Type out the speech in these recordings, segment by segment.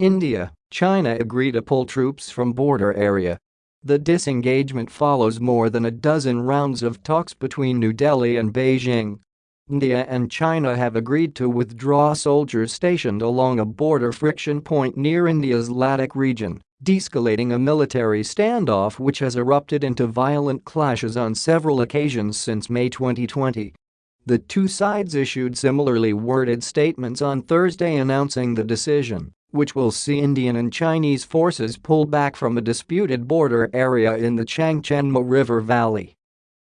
India, China agree to pull troops from border area. The disengagement follows more than a dozen rounds of talks between New Delhi and Beijing. India and China have agreed to withdraw soldiers stationed along a border friction point near India's Ladakh region, de-escalating a military standoff which has erupted into violent clashes on several occasions since May 2020. The two sides issued similarly worded statements on Thursday announcing the decision which will see Indian and Chinese forces pull back from a disputed border area in the Changchenmo River Valley.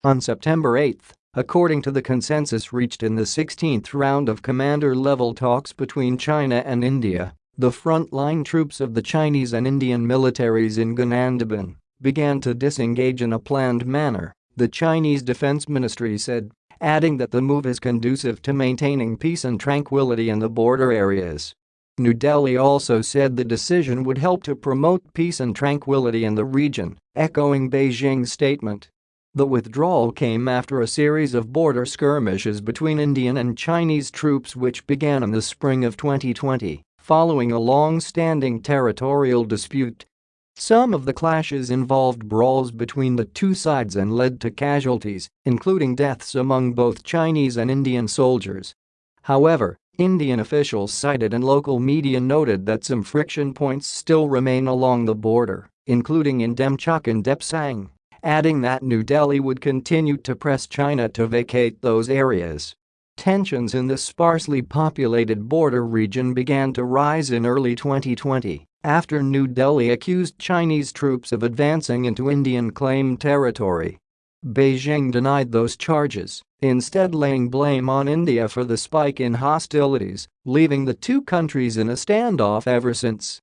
On September 8, according to the consensus reached in the 16th round of commander-level talks between China and India, the frontline troops of the Chinese and Indian militaries in Jianan Daban began to disengage in a planned manner, the Chinese Defense Ministry said, adding that the move is conducive to maintaining peace and tranquility in the border areas. New Delhi also said the decision would help to promote peace and tranquility in the region, echoing Beijing's statement. The withdrawal came after a series of border skirmishes between Indian and Chinese troops which began in the spring of 2020, following a long-standing territorial dispute. Some of the clashes involved brawls between the two sides and led to casualties, including deaths among both Chinese and Indian soldiers. However, Indian officials cited and local media noted that some friction points still remain along the border, including in Demchok and Depsang, adding that New Delhi would continue to press China to vacate those areas. Tensions in the sparsely populated border region began to rise in early 2020 after New Delhi accused Chinese troops of advancing into Indian-claimed territory Beijing denied those charges, instead laying blame on India for the spike in hostilities, leaving the two countries in a standoff ever since.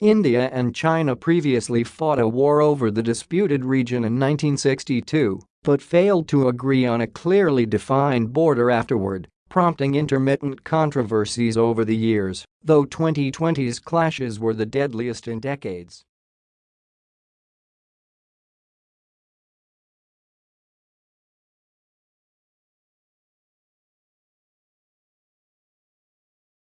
India and China previously fought a war over the disputed region in 1962 but failed to agree on a clearly defined border afterward, prompting intermittent controversies over the years, though 2020's clashes were the deadliest in decades.